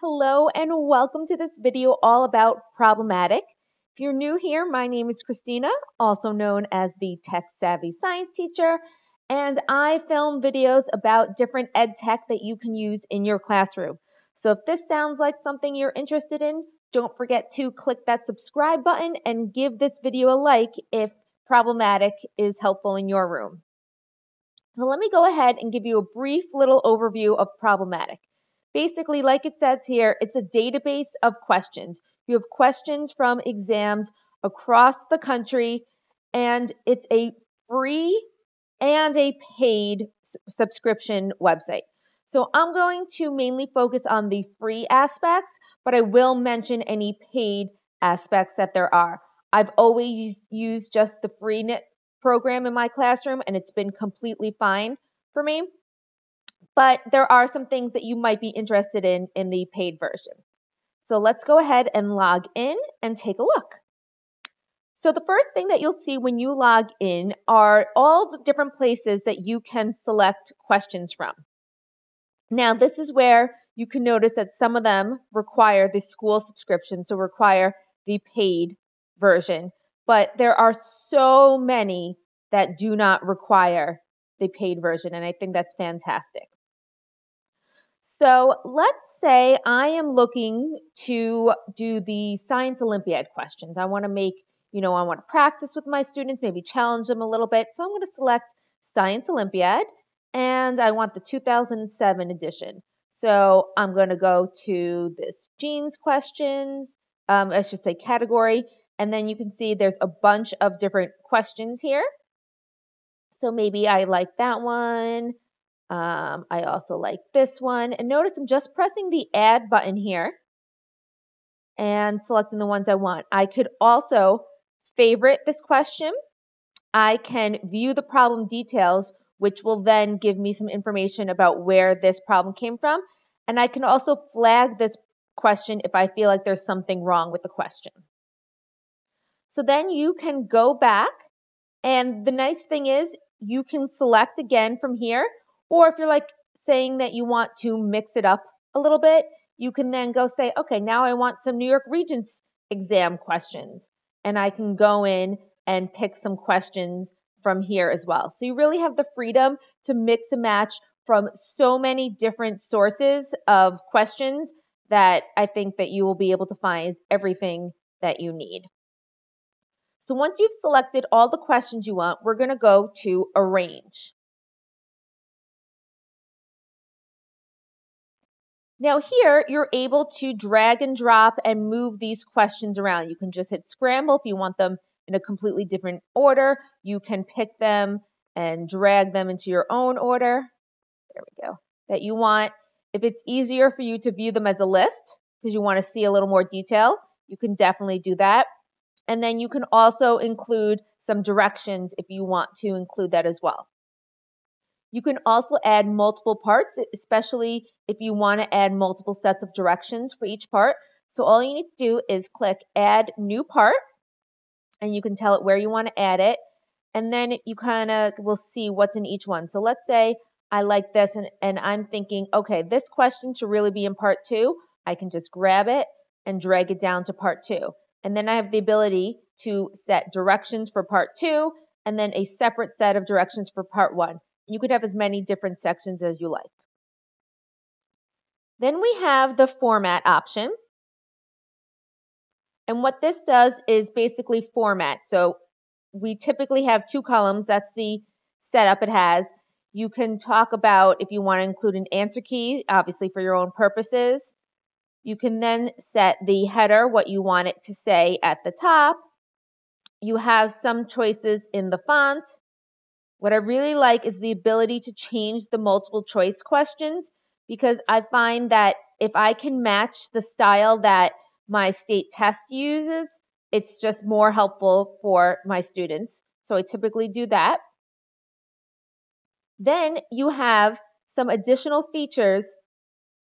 Hello and welcome to this video all about Problem-Attic. If you're new here, my name is Christina, also known as the Tech Savvy Science Teacher, and I film videos about different ed tech that you can use in your classroom. So if this sounds like something you're interested in, don't forget to click that subscribe button and give this video a like if Problem-Attic is helpful in your room. So let me go ahead and give you a brief little overview of Problem-Attic. Basically, like it says here, it's a database of questions. You have questions from exams across the country, and it's a free and a paid subscription website. So I'm going to mainly focus on the free aspects, but I will mention any paid aspects that there are. I've always used just the free program in my classroom, and it's been completely fine for me. But there are some things that you might be interested in in the paid version. So let's go ahead and log in and take a look. So the first thing that you'll see when you log in are all the different places that you can select questions from. Now, this is where you can notice that some of them require the school subscription, so require the paid version but there are so many that do not require the paid version, and I think that's fantastic. So let's say I am looking to do the Science Olympiad questions. I want to make, you know, I want to practice with my students, maybe challenge them a little bit. So I'm going to select Science Olympiad, and I want the 2007 edition. So I'm going to go to this genes questions, um, I should say category, and then you can see there's a bunch of different questions here. So maybe I like that one. Um, I also like this one. And notice I'm just pressing the add button here and selecting the ones I want. I could also favorite this question. I can view the problem details, which will then give me some information about where this problem came from. And I can also flag this question if I feel like there's something wrong with the question. So then you can go back and the nice thing is you can select again from here. Or if you're like saying that you want to mix it up a little bit, you can then go say, okay, now I want some New York Regents exam questions. And I can go in and pick some questions from here as well. So you really have the freedom to mix and match from so many different sources of questions that I think that you will be able to find everything that you need. So once you've selected all the questions you want, we're going to go to Arrange. Now here, you're able to drag and drop and move these questions around. You can just hit scramble if you want them in a completely different order. You can pick them and drag them into your own order. There we go. That you want. If it's easier for you to view them as a list because you want to see a little more detail, you can definitely do that. And then you can also include some directions if you want to include that as well. You can also add multiple parts, especially if you want to add multiple sets of directions for each part. So all you need to do is click add new part and you can tell it where you want to add it. And then you kind of will see what's in each one. So let's say I like this and, and I'm thinking, okay, this question should really be in part two. I can just grab it and drag it down to part two. And then I have the ability to set directions for part two and then a separate set of directions for part one. You could have as many different sections as you like. Then we have the format option. And what this does is basically format. So we typically have two columns. That's the setup it has. You can talk about if you want to include an answer key, obviously for your own purposes. You can then set the header, what you want it to say at the top. You have some choices in the font. What I really like is the ability to change the multiple choice questions because I find that if I can match the style that my state test uses, it's just more helpful for my students. So I typically do that. Then you have some additional features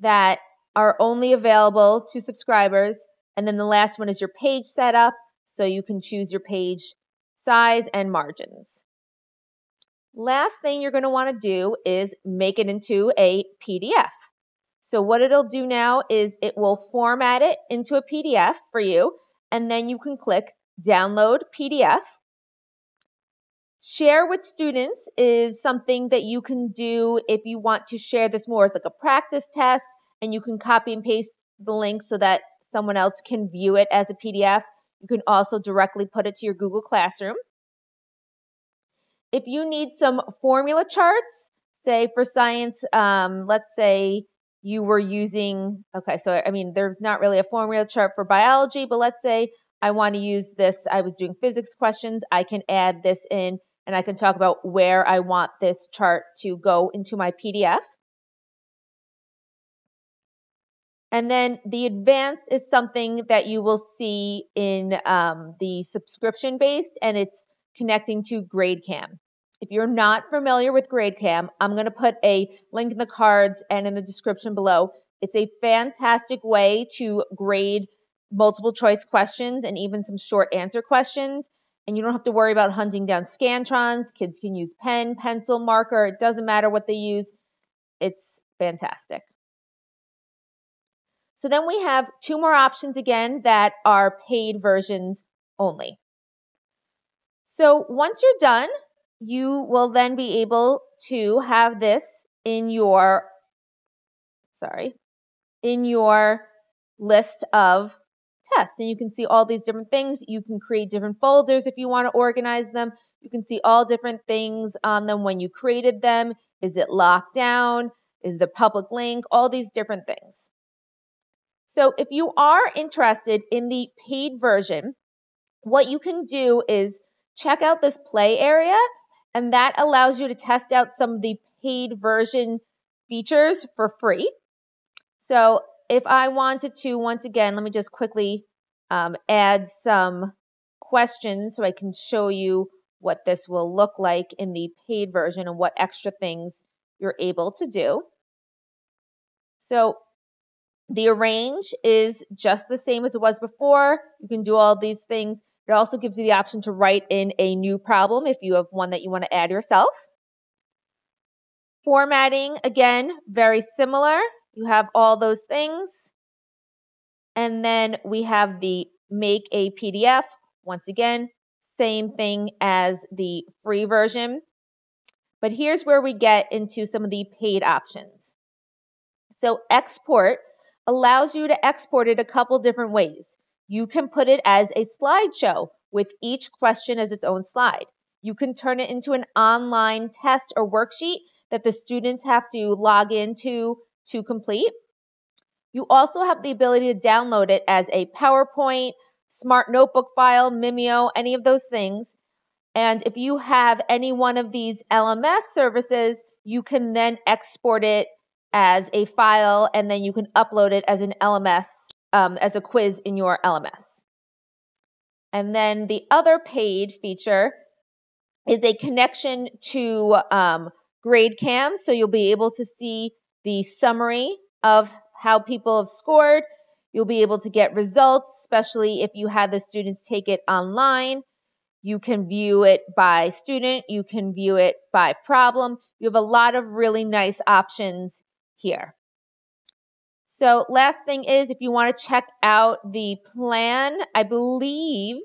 that are only available to subscribers. And then the last one is your page setup. So you can choose your page size and margins. Last thing you're going to want to do is make it into a PDF. So what it'll do now is it will format it into a PDF for you, and then you can click download PDF. Share with students is something that you can do if you want to share this more as like a practice test, and you can copy and paste the link so that someone else can view it as a PDF. You can also directly put it to your Google Classroom. If you need some formula charts, say for science, um, let's say you were using, okay, so I mean, there's not really a formula chart for biology, but let's say I want to use this, I was doing physics questions, I can add this in and I can talk about where I want this chart to go into my PDF. And then the advanced is something that you will see in um, the subscription based and it's connecting to GradeCam. If you're not familiar with GradeCam, I'm going to put a link in the cards and in the description below. It's a fantastic way to grade multiple choice questions and even some short answer questions. And you don't have to worry about hunting down Scantrons. Kids can use pen, pencil, marker. It doesn't matter what they use. It's fantastic. So then we have two more options again that are paid versions only. So once you're done, you will then be able to have this in your, sorry, in your list of tests. And you can see all these different things. You can create different folders if you want to organize them. You can see all different things on them when you created them. Is it locked down? Is the public link? All these different things. So if you are interested in the paid version, what you can do is check out this play area and that allows you to test out some of the paid version features for free. So if I wanted to, once again, let me just quickly um, add some questions so I can show you what this will look like in the paid version and what extra things you're able to do. So the arrange is just the same as it was before. You can do all these things. It also gives you the option to write in a new problem if you have one that you want to add yourself. Formatting, again, very similar. You have all those things. And then we have the make a PDF. Once again, same thing as the free version. But here's where we get into some of the paid options. So export allows you to export it a couple different ways. You can put it as a slideshow with each question as its own slide. You can turn it into an online test or worksheet that the students have to log into to complete. You also have the ability to download it as a PowerPoint, Smart Notebook file, Mimio, any of those things. And if you have any one of these LMS services, you can then export it as a file and then you can upload it as an LMS um, as a quiz in your LMS. And then the other paid feature is a connection to um, GradeCam. So you'll be able to see the summary of how people have scored. You'll be able to get results, especially if you had the students take it online. You can view it by student. You can view it by problem. You have a lot of really nice options here. So last thing is if you want to check out the plan, I believe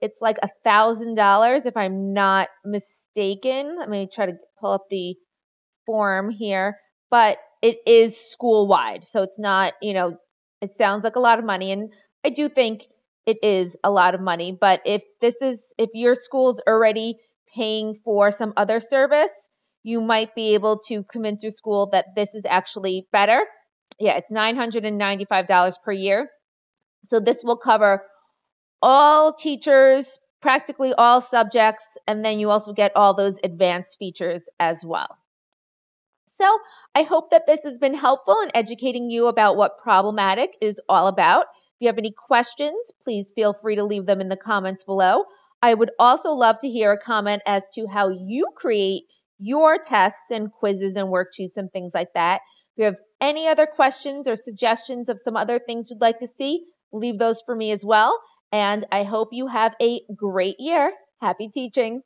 it's like a thousand dollars if I'm not mistaken. Let me try to pull up the form here, but it is school wide. So it's not, you know, it sounds like a lot of money. And I do think it is a lot of money. But if this is, if your school's already paying for some other service, you might be able to convince your school that this is actually better yeah, it's $995 per year. So this will cover all teachers, practically all subjects, and then you also get all those advanced features as well. So I hope that this has been helpful in educating you about what Problem-Attic is all about. If you have any questions, please feel free to leave them in the comments below. I would also love to hear a comment as to how you create your tests and quizzes and worksheets and things like that. If you have any other questions or suggestions of some other things you'd like to see, leave those for me as well. And I hope you have a great year. Happy teaching.